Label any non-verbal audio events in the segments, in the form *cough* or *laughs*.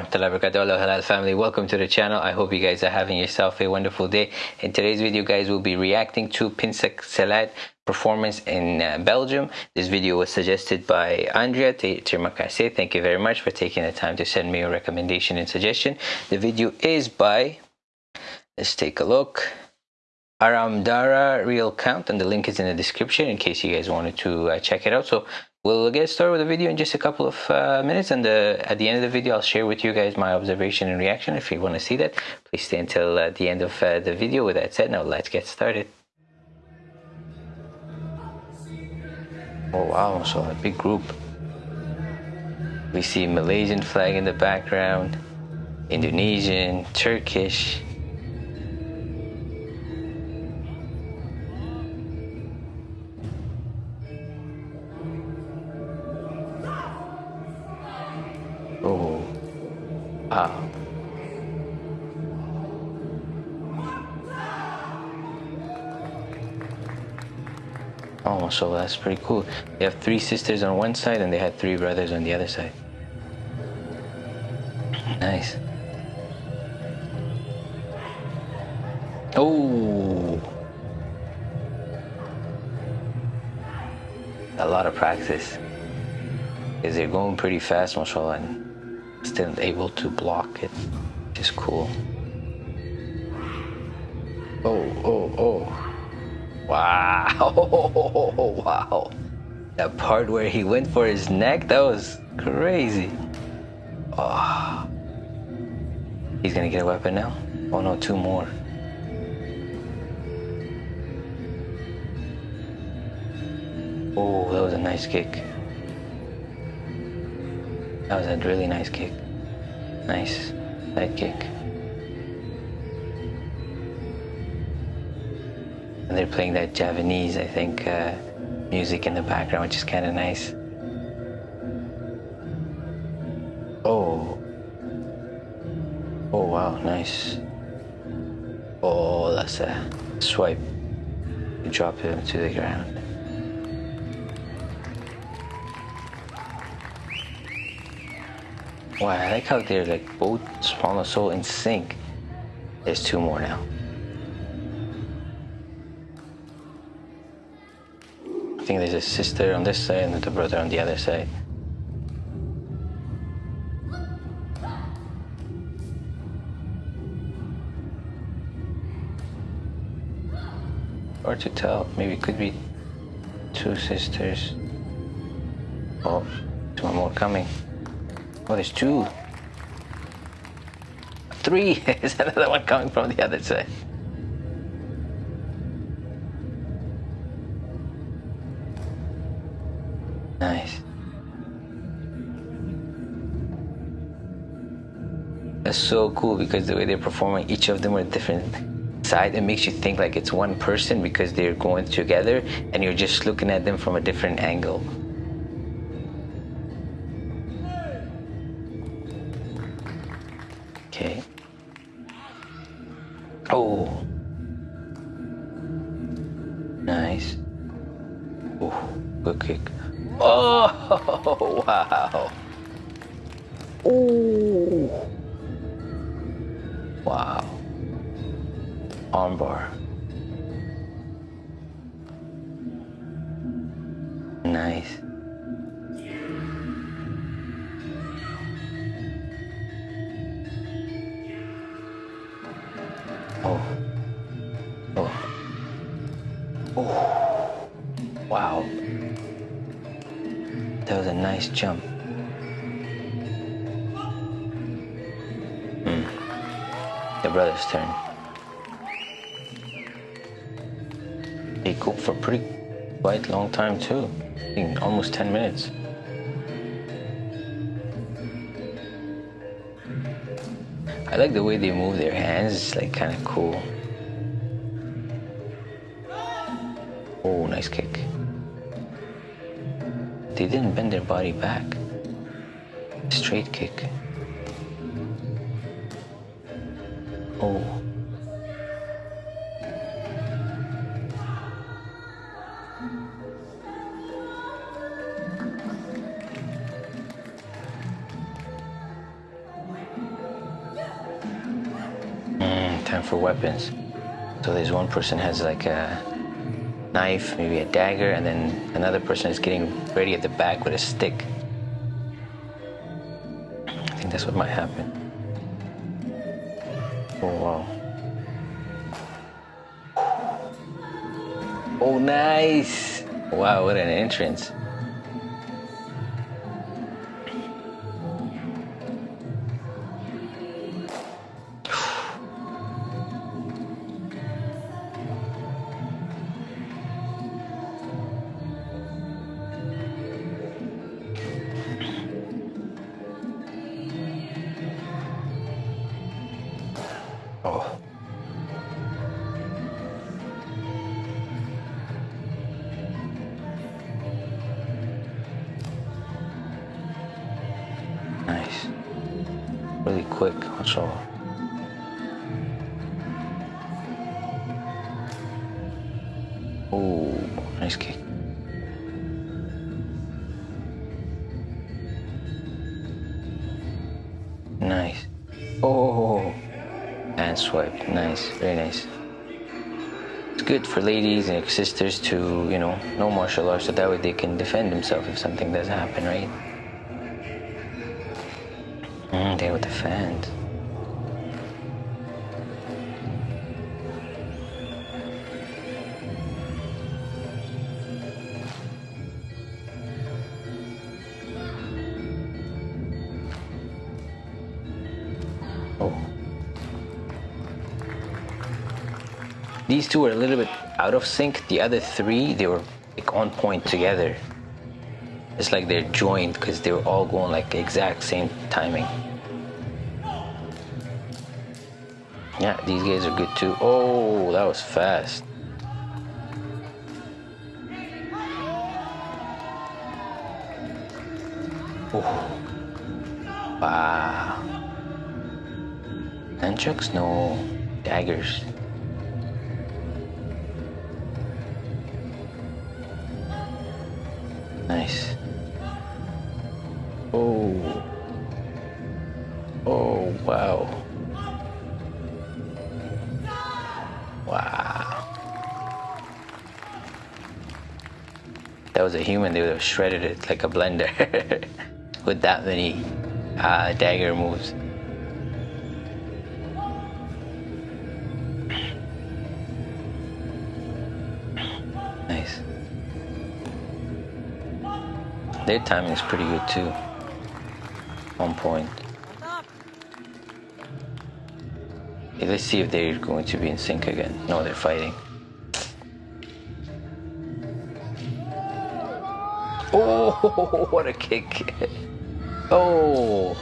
warahmatullahi wabarakatuh Halal family. Welcome to the channel. I hope you guys are having yourself a wonderful day. In today's video guys we'll be reacting to Pencak Silat performance in uh, Belgium. This video was suggested by Andrea Tirmakase. Thank you very much for taking the time to send me a recommendation and suggestion. The video is by let's take a look Aramdara Real Count and the link is in the description in case you guys wanted to uh, check it out so We'll get started with the video in just a couple of uh, minutes and uh, at the end of the video I'll share with you guys my observation and reaction. If you want to see that, please stay until uh, the end of uh, the video. With that said, now let's get started. Oh wow, so a big group. We see Malaysian flag in the background, Indonesian, Turkish, Wow. Oh, so that's pretty cool. They have three sisters on one side and they had three brothers on the other side. Nice. Oh. A lot of practice. Because they're going pretty fast, mashallah, still able to block it, which is cool. Oh, oh, oh. Wow. *laughs* wow. That part where he went for his neck, that was crazy. Oh. He's gonna get a weapon now? Oh no, two more. Oh, that was a nice kick. That was a really nice kick. Nice side kick. And they're playing that Javanese, I think, uh, music in the background, which is kind of nice. Oh. Oh, wow, nice. Oh, that's a swipe. You drop him to the ground. Wow, I like how they're like both Spawn so in sync. There's two more now. I think there's a sister on this side and the brother on the other side. Hard to tell. Maybe it could be two sisters. Oh, one more coming. Oh, there's two. Three. *laughs* Is another one coming from the other side? Nice. That's so cool because the way they're performing, each of them are different side. It makes you think like it's one person because they're going together and you're just looking at them from a different angle. Kick. Oh, wow. Oh. Wow. Armbar. Nice. Oh. Nice jump. Hmm. The brother's turn. He cooked for pretty quite long time too. I think almost 10 minutes. I like the way they move their hands, it's like kind of cool. Oh, nice kick. They didn't bend their body back. Straight kick. Oh. Mm, time for weapons. So there's one person has like a knife, maybe a dagger, and then another person is getting ready at the back with a stick. I think that's what might happen. Oh wow. Oh nice! Wow, what an entrance. Quick, that's all. Oh, nice kick. Nice. Oh, and swipe. Nice, very nice. It's good for ladies and sisters to, you know, know martial arts so that way they can defend themselves if something does happen, right? They would defend. Oh. These two are a little bit out of sync. The other three, they were like on point together. It's like they're joined because they were all going like exact same timing. Yeah, these guys are good too. Oh, that was fast. Oh. Wow. Nunchucks? No. Daggers. Nice. Oh. Oh, wow. Wow. Was a human, they would have shredded it like a blender *laughs* with that many uh, dagger moves. Nice. Their timing is pretty good too. On point. Let's see if they're going to be in sync again. No, they're fighting. Oh, *laughs* what a kick. Oh.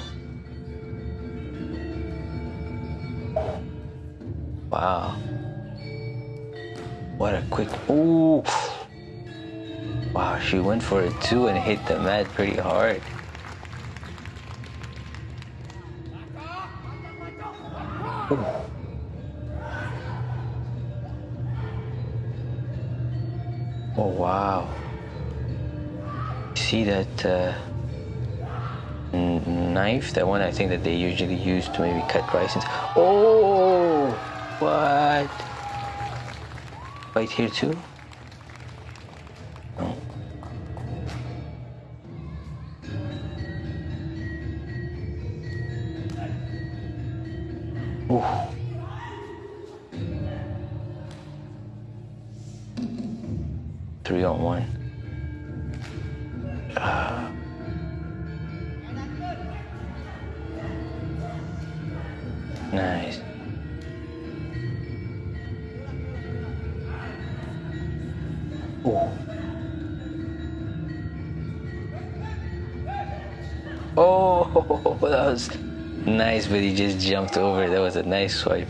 Wow. What a quick. Oh. Wow, she went for it too and hit the mat pretty hard. Ooh. Oh wow. See that uh, knife? That one I think that they usually use to maybe cut rice. And Oh, what? Right here too? Three on one. Nice. Oh. Oh, *laughs* that was nice, but he just jumped over. That was a nice swipe.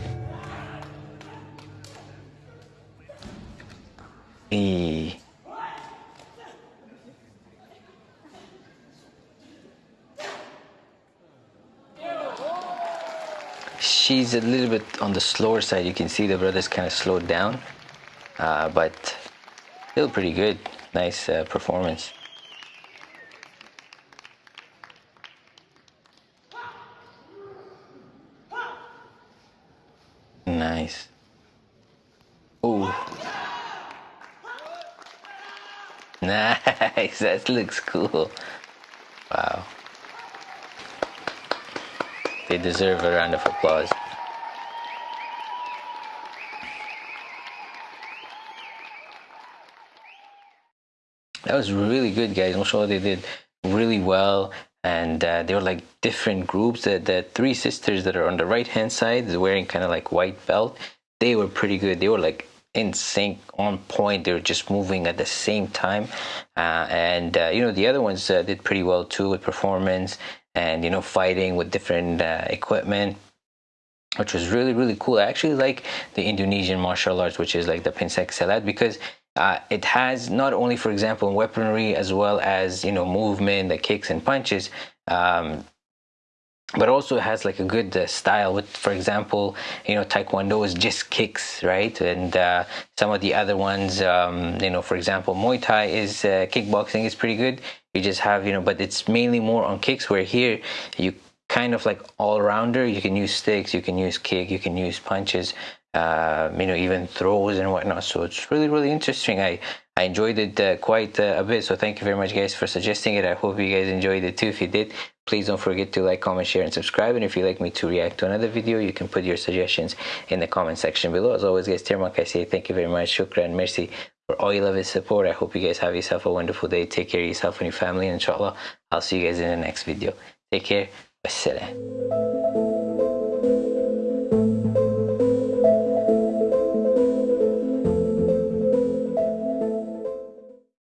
She's a little bit on the slower side. You can see the brother's kind of slowed down, uh, but still pretty good. Nice uh, performance. Nice. Oh. Nice. *laughs* That looks cool. Wow. They deserve a round of applause. That was really good, guys. I'm sure they did really well. And uh, they were like different groups. The, the three sisters that are on the right hand side, wearing kind of like white belt, they were pretty good. They were like in sync, on point. They were just moving at the same time. Uh, and uh, you know the other ones uh, did pretty well too with performance and you know fighting with different uh, equipment which was really really cool i actually like the indonesian martial arts which is like the pencak silat because uh, it has not only for example weaponry as well as you know movement the kicks and punches um, but also has like a good uh, style with for example you know taekwondo is just kicks right? And uh, some of the other ones um, you know for example muay thai is uh, kickboxing is pretty good. You just have you know but it's mainly more on kicks where here you kind of like all rounder you can use sticks you can use kick you can use punches uh, you know even throws and whatnot. So it's really really interesting. I i enjoyed it uh, quite uh, a bit. So thank you very much guys for suggesting it. I hope you guys enjoyed it too. If you did please don't forget to like comment share and subscribe. And if you'd like me to react to another video you can put your suggestions in the comment section below. As always guys Tirmak I say thank you very much. Shukran merci for all your love and support. I hope you guys have yourself a wonderful day. Take care of yourself and your family and inshallah i'll see you guys in the next video. Take care. Wassalam.